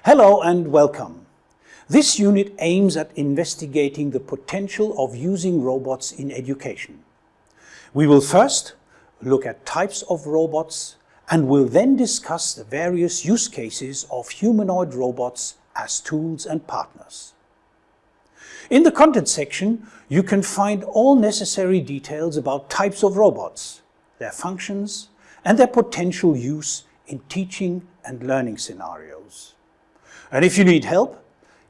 Hello and welcome. This unit aims at investigating the potential of using robots in education. We will first look at types of robots and will then discuss the various use cases of humanoid robots as tools and partners. In the content section, you can find all necessary details about types of robots, their functions and their potential use in teaching and learning scenarios. And if you need help,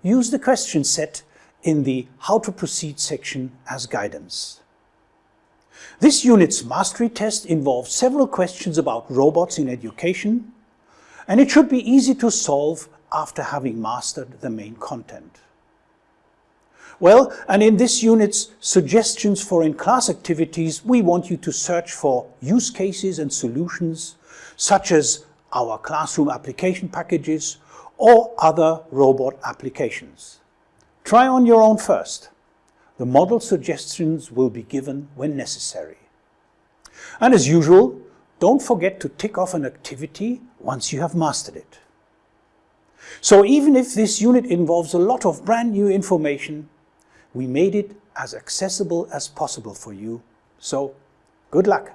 use the question set in the How to Proceed section as guidance. This unit's mastery test involves several questions about robots in education, and it should be easy to solve after having mastered the main content. Well, and in this unit's suggestions for in-class activities, we want you to search for use cases and solutions, such as our classroom application packages or other robot applications. Try on your own first. The model suggestions will be given when necessary. And as usual, don't forget to tick off an activity once you have mastered it. So even if this unit involves a lot of brand new information, we made it as accessible as possible for you. So good luck.